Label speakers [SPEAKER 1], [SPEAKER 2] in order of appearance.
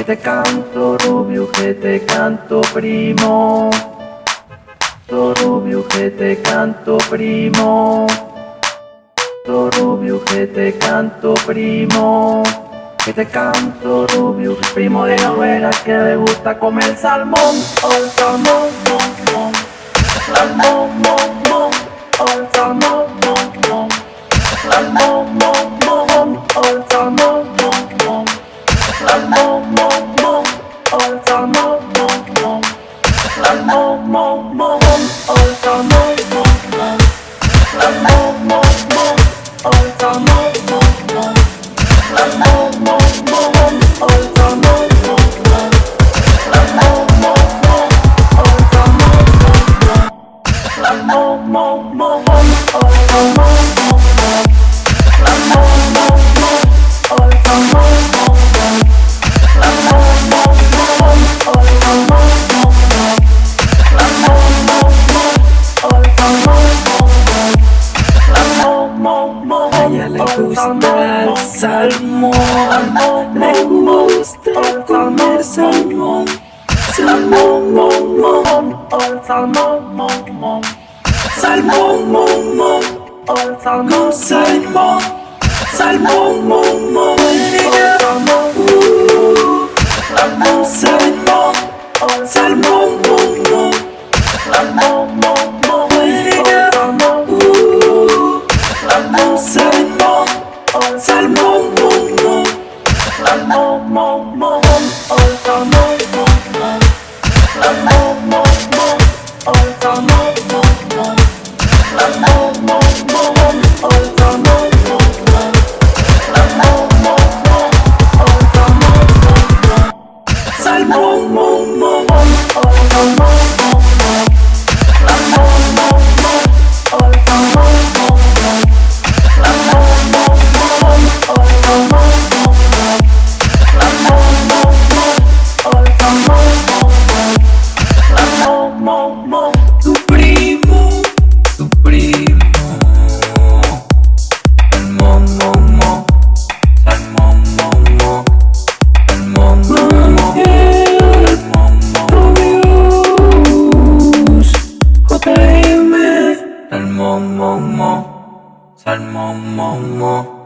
[SPEAKER 1] Que te canto rubio, que te canto primo. Rubio que te canto primo. Rubio que te canto primo. Que te canto rubio primo de novela que le gusta comer salmón. Oh, salmón salmón salmón salmón salmón mo mo mo La mo mo mo Oh la mo mo mo La
[SPEAKER 2] mo mo mo Oh la mo mo mo La mo mo mo Oh la mo mo mo La mo mo mo Oh la mo mo mo La mo mo mo Oh la mo mo mo La mo mo mo Oh la mo mo gusta el salmón, me gusta comer salmón, salmón, mon, mon, salmón, mon, mon, salmón, mon, mon, salmón, salmón, salmón, mon, mon, salmón, salmón, mon, mon, salmón, mon, Salmón, Salmon, mon, mon, mon, mon, mon, mon, mon, mon, mon, JM, el